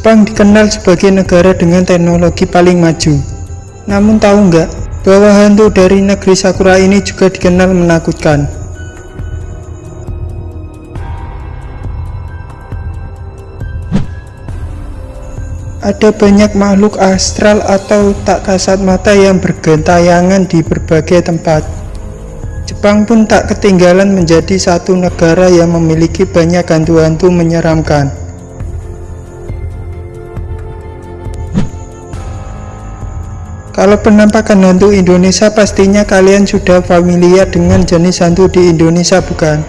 Jepang dikenal sebagai negara dengan teknologi paling maju. Namun tahu nggak, bahwa hantu dari negeri Sakura ini juga dikenal menakutkan. Ada banyak makhluk astral atau tak kasat mata yang bergentayangan di berbagai tempat. Jepang pun tak ketinggalan menjadi satu negara yang memiliki banyak hantu-hantu menyeramkan. Kalau penampakan hantu Indonesia pastinya kalian sudah familiar dengan jenis hantu di Indonesia bukan?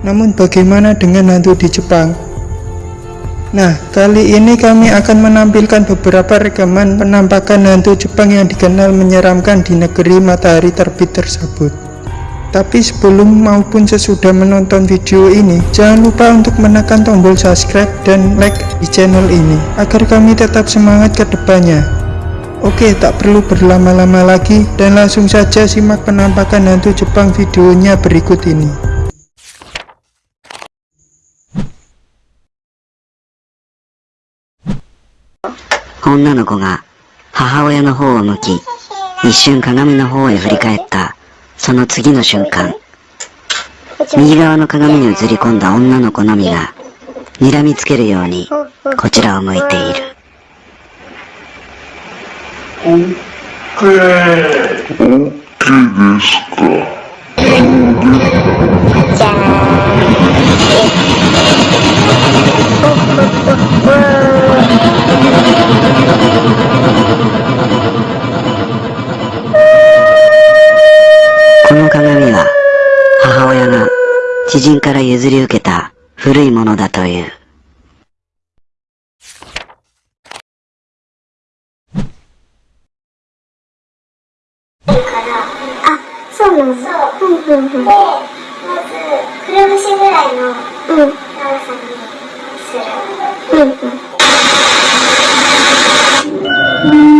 Namun bagaimana dengan hantu di Jepang? Nah, kali ini kami akan menampilkan beberapa rekaman penampakan hantu Jepang yang dikenal menyeramkan di negeri matahari terbit tersebut. Tapi sebelum maupun sesudah menonton video ini, jangan lupa untuk menekan tombol subscribe dan like di channel ini, agar kami tetap semangat ke depannya. Oke, tak perlu berlama-lama lagi, dan langsung saja simak penampakan hantu Jepang videonya berikut ini. 女の子が母親の方を向き、一瞬鏡の方へ振り返った、その次の瞬間、右側の鏡に映り込んだ女の子のみが、睨みつけるように、こちらを向いている。じゃこの鏡は、母親が知人から譲り受けた古いものだという。そうなのそう。うんうんうん。で、まず、くるぶしぐらいの長さにする。うんうん。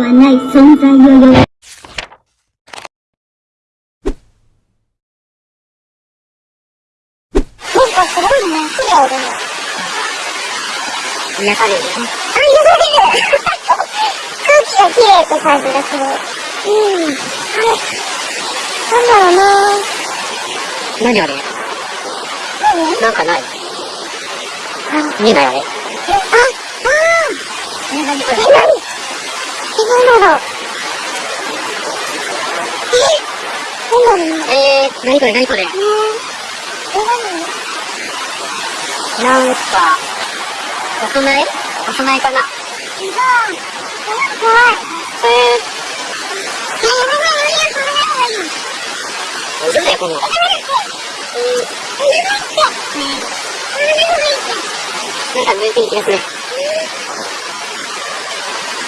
はない存在を。あ、癒される空気が綺麗って感じがする。うん。あれなんだろうな何あれ？何なんかない？見えないあれ？あ、あーえ、何これ？え、何え、何だろうえ、何だろうえー、何これ何これえー、え、なんか、お供え？お供えかな？何怖い。ええ、やばいやばいやばいやばいやばいやばい。嘘だよこんなの。なんか抜いてる気がする。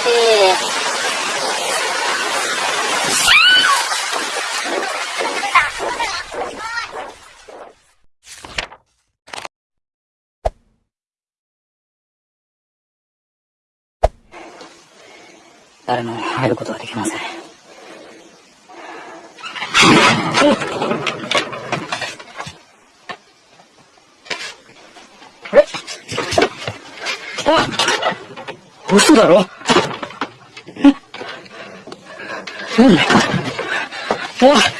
えー、誰も入ることはできません。嘘だろ？え？なんだおい。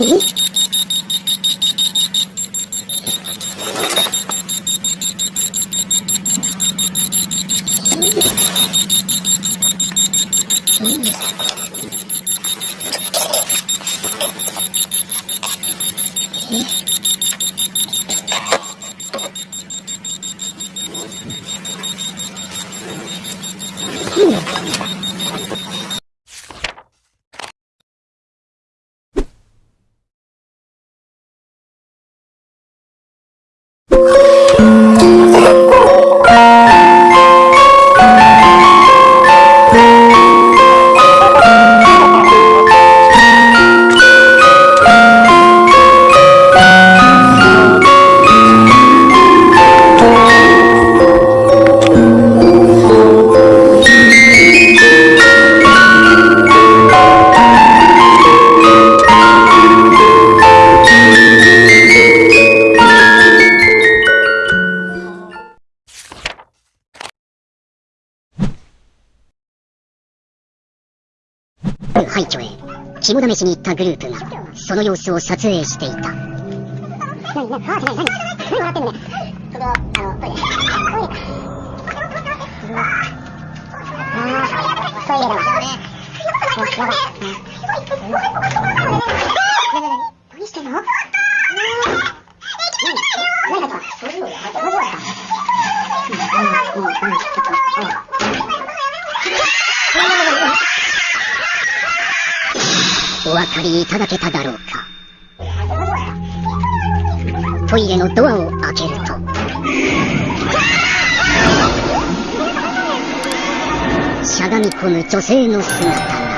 Mm-hmm. 廃墟へ肝試しに行ったグループがその様子を撮影していた。何何何何何何笑ってんねそれはあのトイレトイレあトイレだ。わ何何い何してんの何だ。ったりいただけただろうか。トイレのドアを開けると。しゃがみ込む女性の姿。